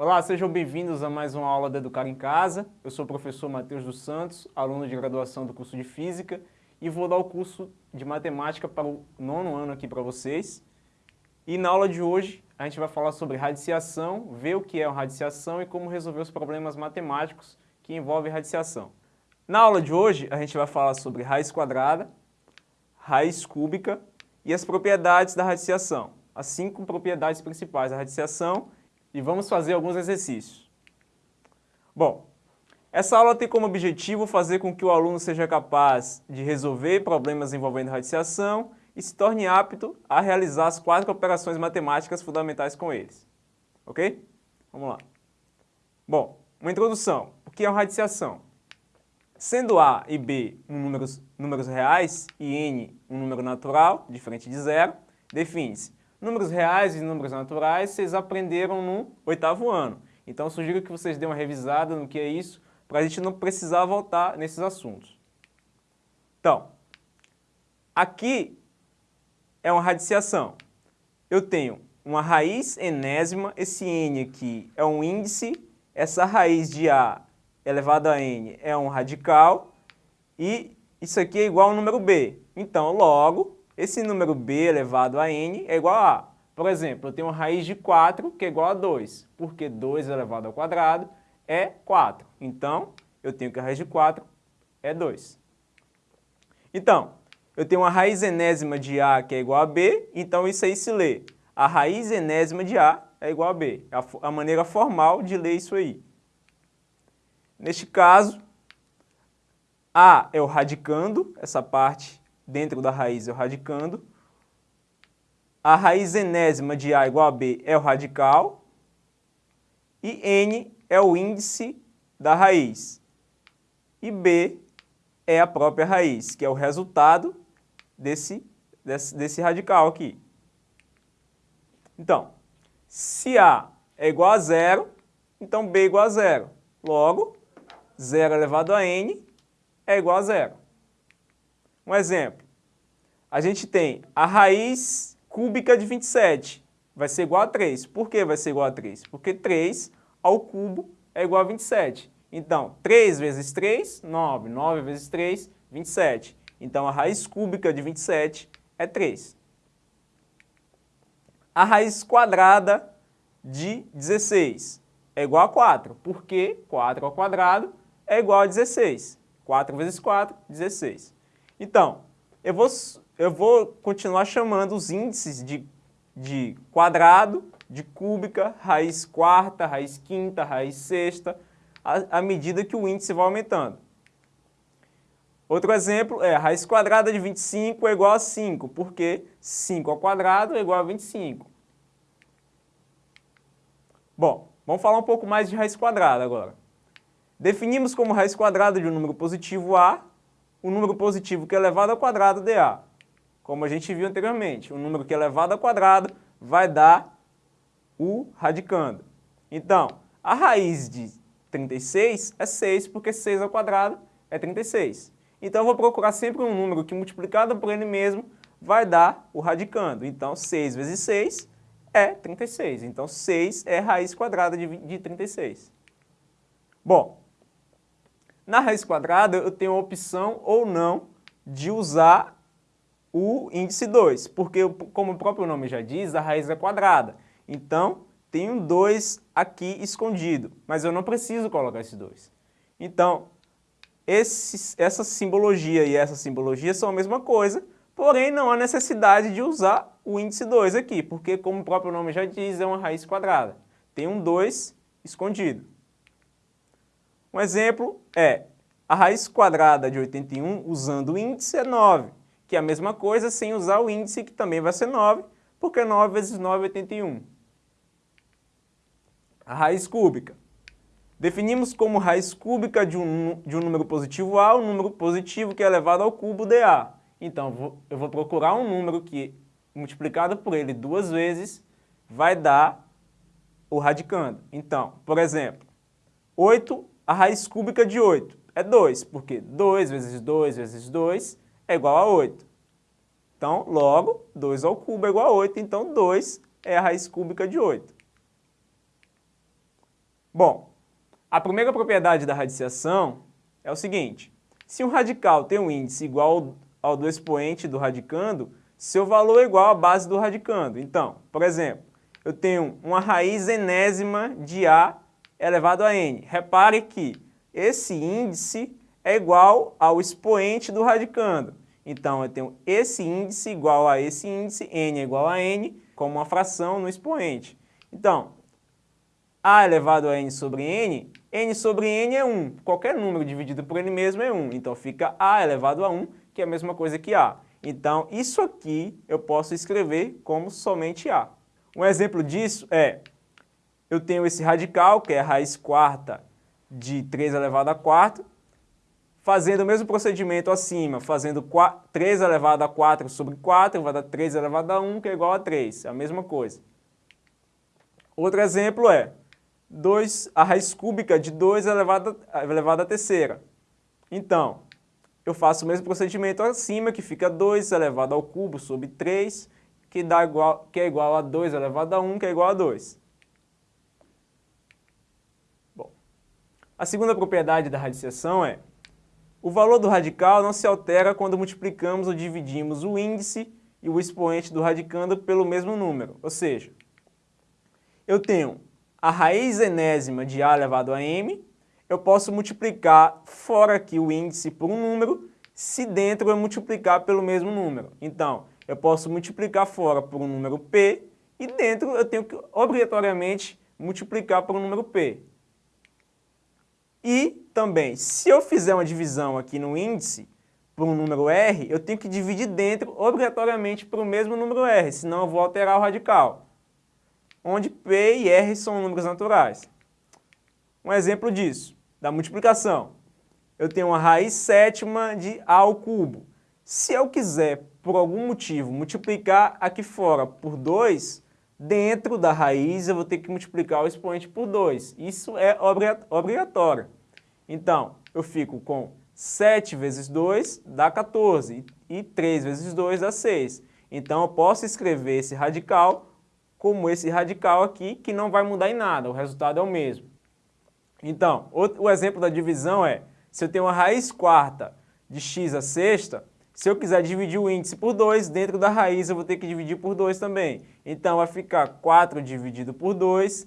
Olá, sejam bem-vindos a mais uma aula da Educar em Casa. Eu sou o professor Matheus dos Santos, aluno de graduação do curso de Física e vou dar o curso de Matemática para o nono ano aqui para vocês. E na aula de hoje a gente vai falar sobre radiciação, ver o que é radiciação e como resolver os problemas matemáticos que envolvem radiciação. Na aula de hoje a gente vai falar sobre raiz quadrada, raiz cúbica e as propriedades da radiciação, as cinco propriedades principais da radiciação e vamos fazer alguns exercícios. Bom, essa aula tem como objetivo fazer com que o aluno seja capaz de resolver problemas envolvendo radiciação e se torne apto a realizar as quatro operações matemáticas fundamentais com eles. Ok? Vamos lá. Bom, uma introdução. O que é uma radiciação? Sendo A e B números, números reais e N um número natural, diferente de zero, define-se números reais e números naturais vocês aprenderam no oitavo ano. Então sugiro que vocês dêem uma revisada no que é isso, para a gente não precisar voltar nesses assuntos. Então, aqui é uma radiciação. Eu tenho uma raiz enésima, esse n aqui é um índice, essa raiz de a elevado a n é um radical e isso aqui é igual ao número b. Então, logo, esse número b elevado a n é igual a a. Por exemplo, eu tenho raiz de 4 que é igual a 2, porque 2 elevado ao quadrado é 4. Então, eu tenho que a raiz de 4 é 2. Então, eu tenho uma raiz enésima de a que é igual a b, então isso aí se lê. A raiz enésima de a é igual a b. É a maneira formal de ler isso aí. Neste caso, A é o radicando, essa parte dentro da raiz é o radicando. A raiz enésima de A igual a B é o radical. E N é o índice da raiz. E B é a própria raiz, que é o resultado desse, desse, desse radical aqui. Então, se A é igual a zero, então B é igual a zero. Logo, 0 elevado a n é igual a zero. Um exemplo, a gente tem a raiz cúbica de 27, vai ser igual a 3. Por que vai ser igual a 3? Porque 3 ao cubo é igual a 27. Então, 3 vezes 3, 9. 9 vezes 3, 27. Então, a raiz cúbica de 27 é 3. A raiz quadrada de 16 é igual a 4, porque 4 ao quadrado é igual a 16. 4 vezes 4, 16. Então, eu vou, eu vou continuar chamando os índices de, de quadrado, de cúbica, raiz quarta, raiz quinta, raiz sexta, à, medida que o índice vai aumentando. Outro exemplo é raiz quadrada de 25 é igual a 5, porque 5 ao quadrado é igual a 25. Bom, vamos falar um pouco mais de raiz quadrada agora. Definimos como raiz quadrada de um número positivo A, o um número positivo que é elevado ao quadrado de A. Como a gente viu anteriormente, o um número que é elevado ao quadrado vai dar o radicando. Então, a raiz de 36 é 6, porque 6 ao quadrado é 36. Então, eu vou procurar sempre um número que multiplicado por ele mesmo vai dar o radicando. Então, 6 vezes 6 é 36. Então, 6 é raiz quadrada de, de 36. Bom, na raiz quadrada, eu tenho a opção ou não de usar o índice 2, porque, como o próprio nome já diz, a raiz é quadrada. Então, tem um 2 aqui escondido, mas eu não preciso colocar esse 2. Então, essa simbologia e essa simbologia são a mesma coisa, porém não há necessidade de usar o índice 2 aqui, porque, como o próprio nome já diz, é uma raiz quadrada. Tem um 2 escondido. Um exemplo é a raiz quadrada de 81 usando o índice é 9, que é a mesma coisa sem usar o índice, que também vai ser 9, porque 9 vezes 9 é 81. A raiz cúbica. Definimos como raiz cúbica de um, de um número positivo A, um número positivo que é elevado ao cubo de A. Então, eu vou procurar um número que, multiplicado por ele duas vezes, vai dar o radicando. Então, por exemplo, 8 a raiz cúbica de 8 é 2, porque 2 vezes 2 vezes 2 é igual a 8. Então, logo, 2 ao cubo é igual a 8, então 2 é a raiz cúbica de 8. Bom, a primeira propriedade da radiciação é o seguinte, se um radical tem um índice igual ao do expoente do radicando, seu valor é igual à base do radicando. Então, por exemplo, eu tenho uma raiz enésima de A elevado a N. Repare que esse índice é igual ao expoente do radicando. Então, eu tenho esse índice igual a esse índice, N é igual a N, como uma fração no expoente. Então, A elevado a N sobre N, N sobre N é 1. Qualquer número dividido por ele mesmo é 1. Então, fica A elevado a 1, que é a mesma coisa que A. Então, isso aqui eu posso escrever como somente A. Um exemplo disso é, eu tenho esse radical, que é a raiz quarta de 3 elevado a 4, fazendo o mesmo procedimento acima, fazendo 4, 3 elevado a 4 sobre 4, vai dar 3 elevado a 1, que é igual a 3, é a mesma coisa. Outro exemplo é 2, a raiz cúbica de 2 elevado, elevado a terceira. Então, eu faço o mesmo procedimento acima, que fica 2 elevado ao cubo sobre 3, que, dá igual, que é igual a 2 elevado a 1, que é igual a 2. Bom, a segunda propriedade da radiciação é o valor do radical não se altera quando multiplicamos ou dividimos o índice e o expoente do radicando pelo mesmo número. Ou seja, eu tenho a raiz enésima de A elevado a M, eu posso multiplicar fora aqui o índice por um número, se dentro eu multiplicar pelo mesmo número. Então, eu posso multiplicar fora por um número P e dentro eu tenho que obrigatoriamente multiplicar por um número P. E também, se eu fizer uma divisão aqui no índice por um número R, eu tenho que dividir dentro obrigatoriamente por o mesmo número R, senão eu vou alterar o radical, onde P e R são números naturais. Um exemplo disso, da multiplicação. Eu tenho uma raiz sétima de A ao cubo. Se eu quiser, por algum motivo, multiplicar aqui fora por 2, dentro da raiz eu vou ter que multiplicar o expoente por 2. Isso é obrigatório. Então, eu fico com 7 vezes 2 dá 14 e 3 vezes 2 dá 6. Então, eu posso escrever esse radical como esse radical aqui, que não vai mudar em nada, o resultado é o mesmo. Então, o exemplo da divisão é, se eu tenho uma raiz quarta de x a sexta, se eu quiser dividir o índice por 2, dentro da raiz eu vou ter que dividir por 2 também. Então vai ficar 4 dividido por 2,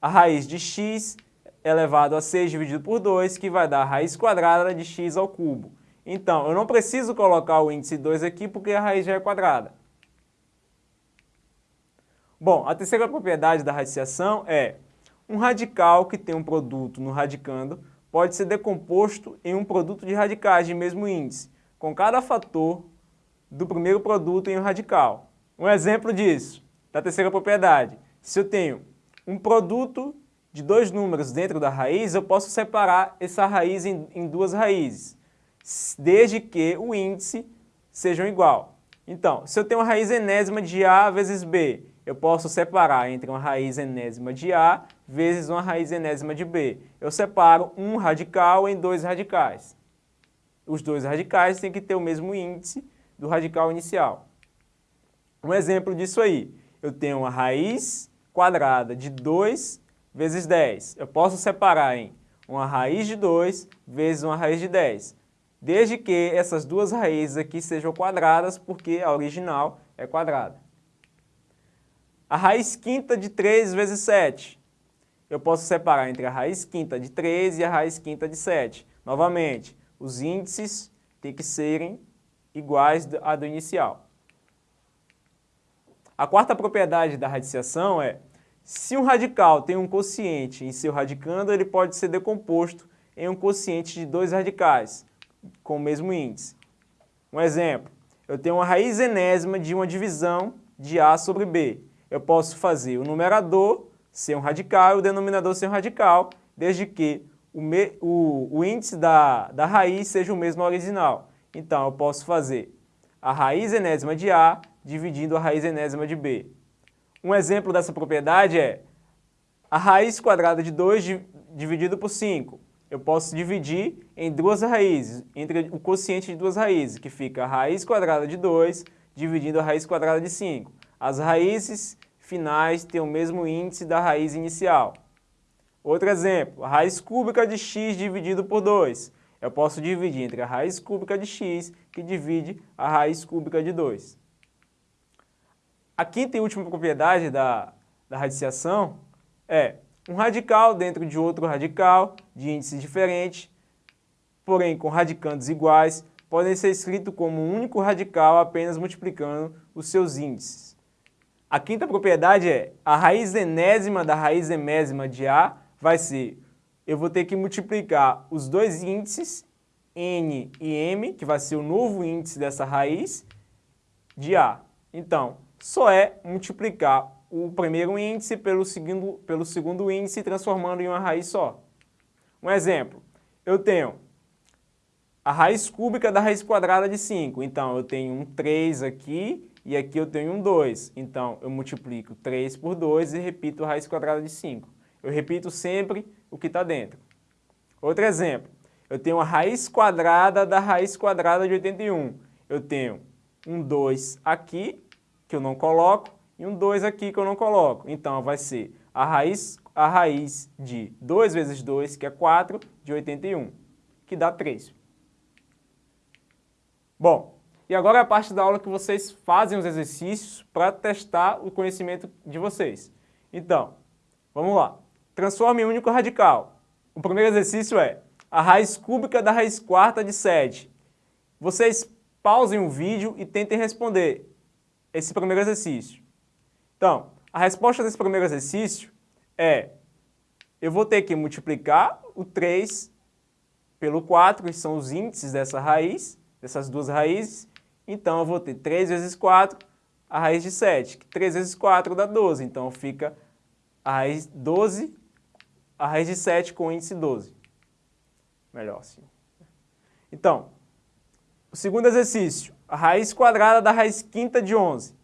a raiz de x elevado a 6 dividido por 2, que vai dar a raiz quadrada de x ao cubo. Então, eu não preciso colocar o índice 2 aqui porque a raiz já é quadrada. Bom, a terceira propriedade da radiciação é um radical que tem um produto no radicando pode ser decomposto em um produto de radicais de mesmo índice com cada fator do primeiro produto em um radical. Um exemplo disso, da terceira propriedade. Se eu tenho um produto de dois números dentro da raiz, eu posso separar essa raiz em, em duas raízes, desde que o índice sejam igual. Então, se eu tenho uma raiz enésima de A vezes B, eu posso separar entre uma raiz enésima de A vezes uma raiz enésima de B. Eu separo um radical em dois radicais os dois radicais têm que ter o mesmo índice do radical inicial. Um exemplo disso aí, eu tenho uma raiz quadrada de 2 vezes 10. Eu posso separar em uma raiz de 2 vezes uma raiz de 10, desde que essas duas raízes aqui sejam quadradas, porque a original é quadrada. A raiz quinta de 3 vezes 7. Eu posso separar entre a raiz quinta de 3 e a raiz quinta de 7. Novamente, os índices têm que serem iguais à do inicial. A quarta propriedade da radiciação é, se um radical tem um quociente em seu radicando, ele pode ser decomposto em um quociente de dois radicais, com o mesmo índice. Um exemplo, eu tenho uma raiz enésima de uma divisão de A sobre B. Eu posso fazer o numerador ser um radical e o denominador ser um radical, desde que o, me, o, o índice da, da raiz seja o mesmo original. Então, eu posso fazer a raiz enésima de A dividindo a raiz enésima de B. Um exemplo dessa propriedade é a raiz quadrada de 2 dividido por 5. Eu posso dividir em duas raízes, entre o quociente de duas raízes, que fica a raiz quadrada de 2 dividindo a raiz quadrada de 5. As raízes finais têm o mesmo índice da raiz inicial. Outro exemplo, a raiz cúbica de x dividido por 2. Eu posso dividir entre a raiz cúbica de x, que divide a raiz cúbica de 2. A quinta e última propriedade da, da radiciação é um radical dentro de outro radical, de índices diferentes, porém com radicandos iguais, podem ser escritos como um único radical apenas multiplicando os seus índices. A quinta propriedade é a raiz enésima da raiz emésima de A vai ser, eu vou ter que multiplicar os dois índices, N e M, que vai ser o novo índice dessa raiz, de A. Então, só é multiplicar o primeiro índice pelo segundo, pelo segundo índice, transformando em uma raiz só. Um exemplo, eu tenho a raiz cúbica da raiz quadrada de 5. Então, eu tenho um 3 aqui e aqui eu tenho um 2. Então, eu multiplico 3 por 2 e repito a raiz quadrada de 5. Eu repito sempre o que está dentro. Outro exemplo, eu tenho a raiz quadrada da raiz quadrada de 81. Eu tenho um 2 aqui, que eu não coloco, e um 2 aqui que eu não coloco. Então, vai ser a raiz, a raiz de 2 vezes 2, que é 4, de 81, que dá 3. Bom, e agora é a parte da aula que vocês fazem os exercícios para testar o conhecimento de vocês. Então, vamos lá. Transforme em único radical. O primeiro exercício é a raiz cúbica da raiz quarta de 7. Vocês pausem o vídeo e tentem responder esse primeiro exercício. Então, a resposta desse primeiro exercício é, eu vou ter que multiplicar o 3 pelo 4, que são os índices dessa raiz, dessas duas raízes. Então, eu vou ter 3 vezes 4, a raiz de 7, que 3 vezes 4 dá 12. Então, fica a raiz 12, a raiz de 7 com o índice 12. Melhor assim. Então, o segundo exercício, a raiz quadrada da raiz quinta de 11.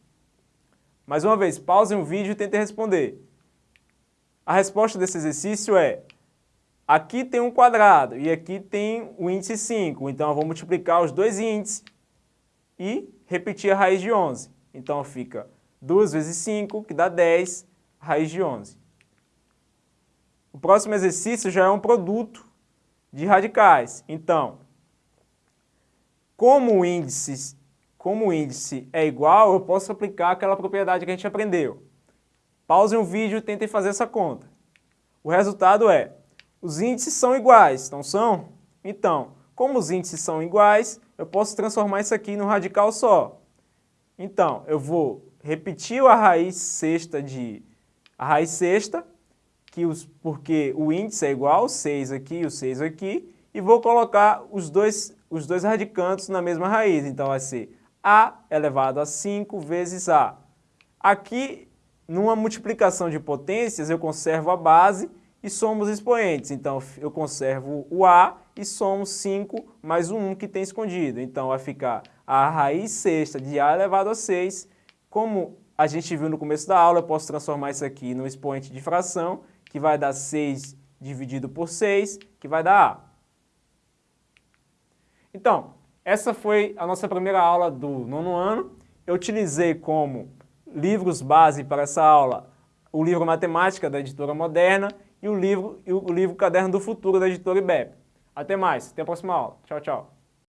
Mais uma vez, pausem o vídeo e tentem responder. A resposta desse exercício é, aqui tem um quadrado e aqui tem o índice 5, então eu vou multiplicar os dois índices e repetir a raiz de 11. Então fica 2 vezes 5, que dá 10, raiz de 11. O próximo exercício já é um produto de radicais. Então, como o índice como o índice é igual, eu posso aplicar aquela propriedade que a gente aprendeu. Pausem o vídeo e tentem fazer essa conta. O resultado é, os índices são iguais, não são? Então, como os índices são iguais, eu posso transformar isso aqui num radical só. Então, eu vou repetir a raiz sexta de a raiz sexta, que os, porque o índice é igual, 6 aqui e o 6 aqui, e vou colocar os dois, os dois radicantes na mesma raiz. Então, vai ser a elevado a 5 vezes A. Aqui, numa multiplicação de potências, eu conservo a base e somos expoentes. Então, eu conservo o A e somo 5 mais o 1 que tem escondido. Então, vai ficar a raiz sexta de A elevado a 6. Como a gente viu no começo da aula, eu posso transformar isso aqui no expoente de fração, que vai dar 6 dividido por 6, que vai dar A. Então, essa foi a nossa primeira aula do nono ano. Eu utilizei como livros base para essa aula o livro Matemática da Editora Moderna e o livro, e o livro Caderno do Futuro da Editora IBEP. Até mais, até a próxima aula. Tchau, tchau.